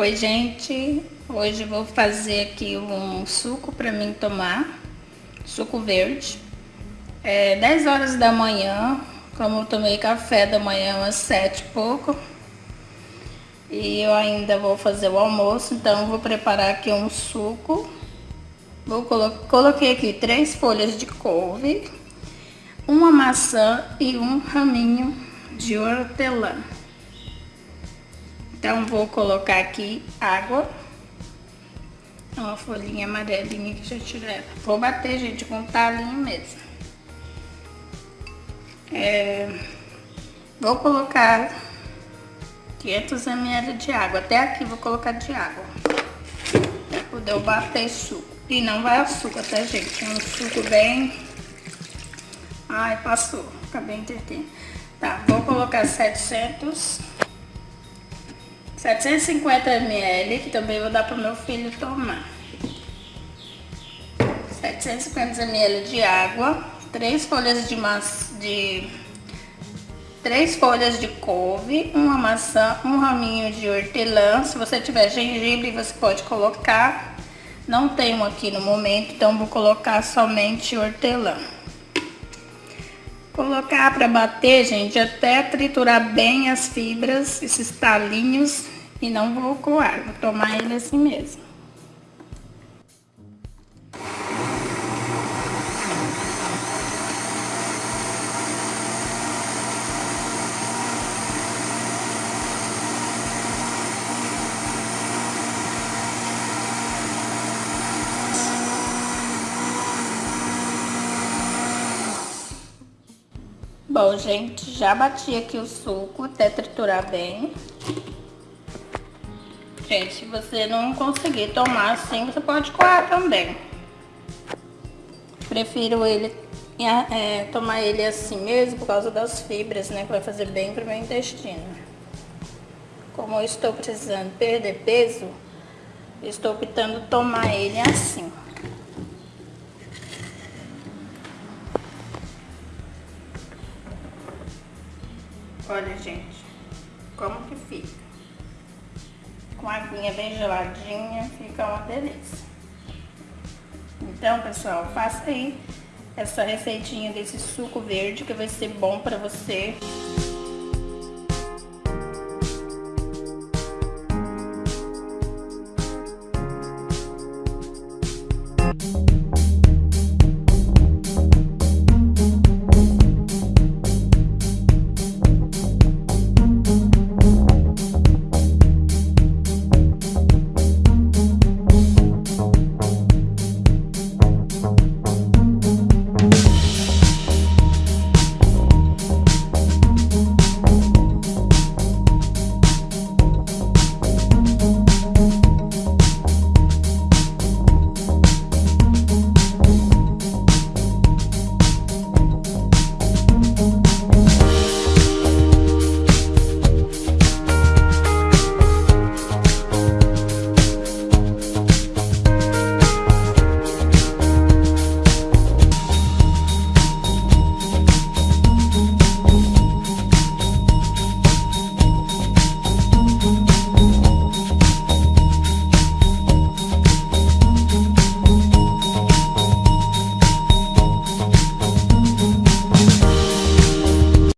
Oi, gente. Hoje vou fazer aqui um suco para mim tomar. Suco verde. É 10 horas da manhã. Como eu tomei café da manhã às 7 e pouco. E eu ainda vou fazer o almoço, então vou preparar aqui um suco. Vou colo coloquei aqui três folhas de couve, uma maçã e um raminho de hortelã. Então, vou colocar aqui água. Uma folhinha amarelinha que já tirei ela. Vou bater, gente, com um talinho mesmo. É, vou colocar 500 ml de água. Até aqui vou colocar de água. Pra poder eu bater suco. E não vai açúcar, tá, gente? É um suco bem... Ai, passou. Acabei entretendo. Tá, vou colocar 700 750 ml, que também vou dar para meu filho tomar. 750 ml de água, três folhas de maçã, de três folhas de couve, uma maçã, um raminho de hortelã. Se você tiver gengibre, você pode colocar. Não tenho aqui no momento, então vou colocar somente hortelã. Colocar para bater, gente, até triturar bem as fibras, esses talinhos, e não vou coar, vou tomar ele assim mesmo. Bom, gente, já bati aqui o suco até triturar bem. Gente, se você não conseguir tomar assim, você pode coar também. Prefiro ele é, tomar ele assim mesmo, por causa das fibras, né? Que vai fazer bem pro meu intestino. Como eu estou precisando perder peso, estou optando tomar ele assim. Olha, gente, como que fica. Com a aguinha bem geladinha, fica uma delícia. Então, pessoal, faça aí essa receitinha desse suco verde que vai ser bom para você.